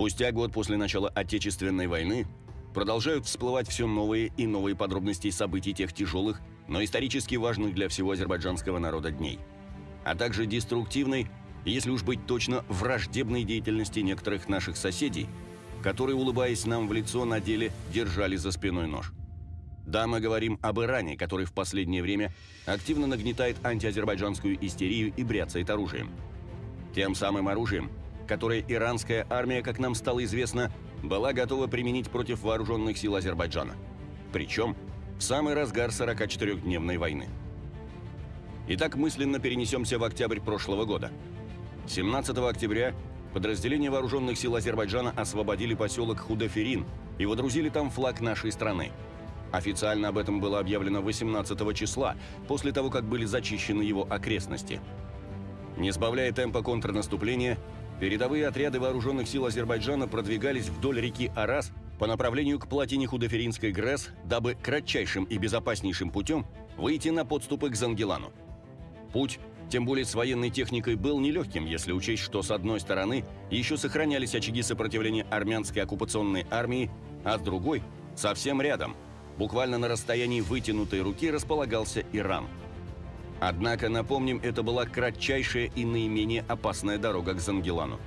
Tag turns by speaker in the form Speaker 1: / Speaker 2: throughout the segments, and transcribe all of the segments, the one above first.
Speaker 1: Спустя год после начала Отечественной войны продолжают всплывать все новые и новые подробности событий тех тяжелых, но исторически важных для всего азербайджанского народа дней, а также деструктивной, если уж быть точно, враждебной деятельности некоторых наших соседей, которые, улыбаясь нам в лицо, на деле держали за спиной нож. Да, мы говорим об Иране, который в последнее время активно нагнетает антиазербайджанскую истерию и бряцает оружием. Тем самым оружием, которое иранская армия, как нам стало известно, была готова применить против вооруженных сил Азербайджана. Причем в самый разгар 44-дневной войны. Итак, мысленно перенесемся в октябрь прошлого года. 17 октября подразделения вооруженных сил Азербайджана освободили поселок Худаферин и водрузили там флаг нашей страны. Официально об этом было объявлено 18 числа, после того, как были зачищены его окрестности. Не сбавляя темпа контрнаступления, передовые отряды вооруженных сил Азербайджана продвигались вдоль реки Арас по направлению к плотине Худоферинской ГРЭС, дабы кратчайшим и безопаснейшим путем выйти на подступы к Зангелану. Путь, тем более с военной техникой, был нелегким, если учесть, что с одной стороны еще сохранялись очаги сопротивления армянской оккупационной армии, а с другой, совсем рядом, буквально на расстоянии вытянутой руки, располагался Иран – Однако, напомним, это была кратчайшая и наименее опасная дорога к Зангелану.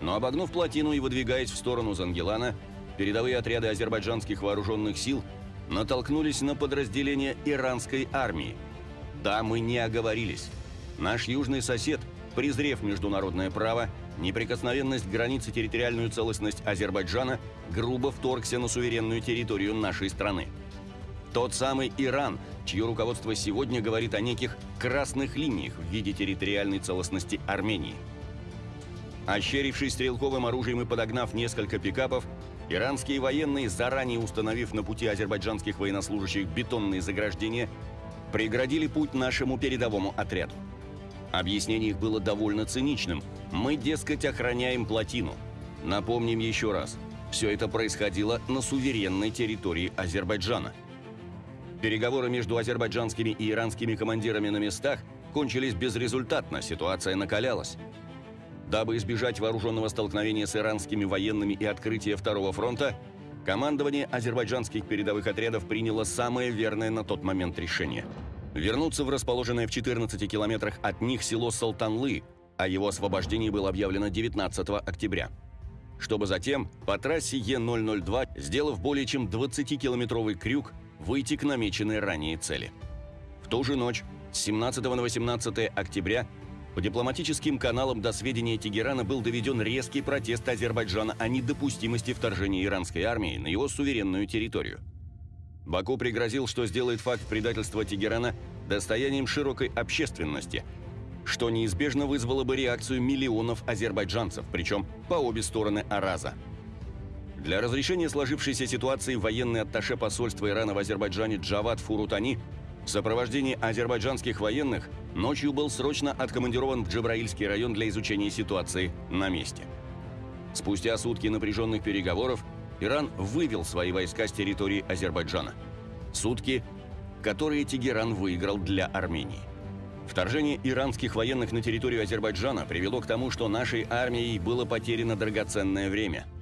Speaker 1: Но обогнув плотину и выдвигаясь в сторону Зангелана, передовые отряды азербайджанских вооруженных сил натолкнулись на подразделение иранской армии. Да, мы не оговорились. Наш южный сосед, презрев международное право, неприкосновенность границ и территориальную целостность Азербайджана, грубо вторгся на суверенную территорию нашей страны. Тот самый Иран, чье руководство сегодня говорит о неких красных линиях в виде территориальной целостности Армении. Ощерившись стрелковым оружием и подогнав несколько пикапов, иранские военные, заранее установив на пути азербайджанских военнослужащих бетонные заграждения, преградили путь нашему передовому отряду. Объяснение их было довольно циничным. Мы, дескать, охраняем плотину. Напомним еще раз, все это происходило на суверенной территории Азербайджана – Переговоры между азербайджанскими и иранскими командирами на местах кончились безрезультатно, ситуация накалялась. Дабы избежать вооруженного столкновения с иранскими военными и открытия Второго фронта, командование азербайджанских передовых отрядов приняло самое верное на тот момент решение – вернуться в расположенное в 14 километрах от них село Салтанлы, а его освобождение было объявлено 19 октября. Чтобы затем по трассе Е-002, сделав более чем 20-километровый крюк, выйти к намеченной ранее цели. В ту же ночь, с 17 на 18 октября, по дипломатическим каналам до сведения Тегерана был доведен резкий протест Азербайджана о недопустимости вторжения иранской армии на его суверенную территорию. Баку пригрозил, что сделает факт предательства Тегерана достоянием широкой общественности, что неизбежно вызвало бы реакцию миллионов азербайджанцев, причем по обе стороны Араза – для разрешения сложившейся ситуации военный атташе посольства Ирана в Азербайджане Джават Фурутани в сопровождении азербайджанских военных ночью был срочно откомандирован в Джабраильский район для изучения ситуации на месте. Спустя сутки напряженных переговоров Иран вывел свои войска с территории Азербайджана. Сутки, которые Тегеран выиграл для Армении. Вторжение иранских военных на территорию Азербайджана привело к тому, что нашей армией было потеряно драгоценное время –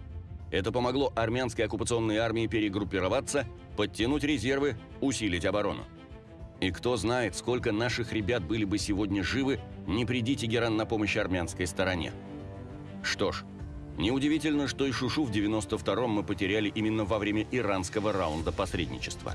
Speaker 1: это помогло армянской оккупационной армии перегруппироваться, подтянуть резервы, усилить оборону. И кто знает, сколько наших ребят были бы сегодня живы, не приди Тегеран на помощь армянской стороне. Что ж, неудивительно, что и Шушу в 92-м мы потеряли именно во время иранского раунда посредничества.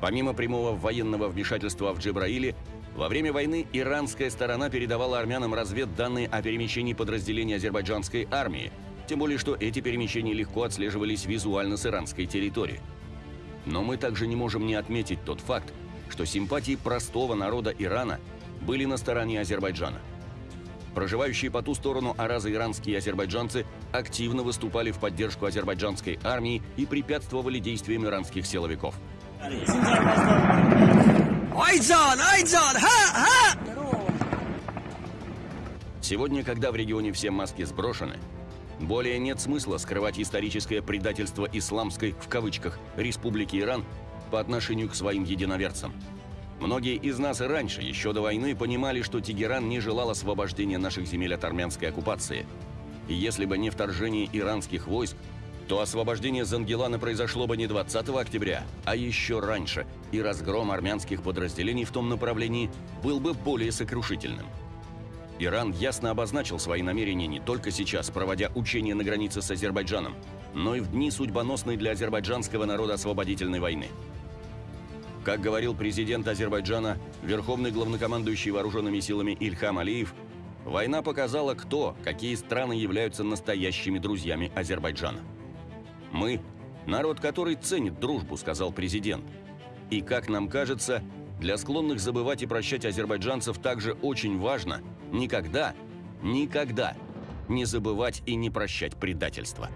Speaker 1: Помимо прямого военного вмешательства в Джебраиле, во время войны иранская сторона передавала армянам разведданные о перемещении подразделений азербайджанской армии – тем более, что эти перемещения легко отслеживались визуально с иранской территории. Но мы также не можем не отметить тот факт, что симпатии простого народа Ирана были на стороне Азербайджана. Проживающие по ту сторону Араза иранские азербайджанцы активно выступали в поддержку азербайджанской армии и препятствовали действиям иранских силовиков. Ха! Ха! Сегодня, когда в регионе все маски сброшены, более нет смысла скрывать историческое предательство исламской, в кавычках, республики Иран по отношению к своим единоверцам. Многие из нас и раньше, еще до войны, понимали, что Тегеран не желал освобождения наших земель от армянской оккупации. И если бы не вторжение иранских войск, то освобождение Зангелана произошло бы не 20 октября, а еще раньше, и разгром армянских подразделений в том направлении был бы более сокрушительным. Иран ясно обозначил свои намерения не только сейчас, проводя учения на границе с Азербайджаном, но и в дни судьбоносной для азербайджанского народа освободительной войны. Как говорил президент Азербайджана, верховный главнокомандующий вооруженными силами Ильхам Алиев, война показала, кто, какие страны являются настоящими друзьями Азербайджана. «Мы – народ, который ценит дружбу», – сказал президент. И, как нам кажется, для склонных забывать и прощать азербайджанцев также очень важно никогда, никогда не забывать и не прощать предательства.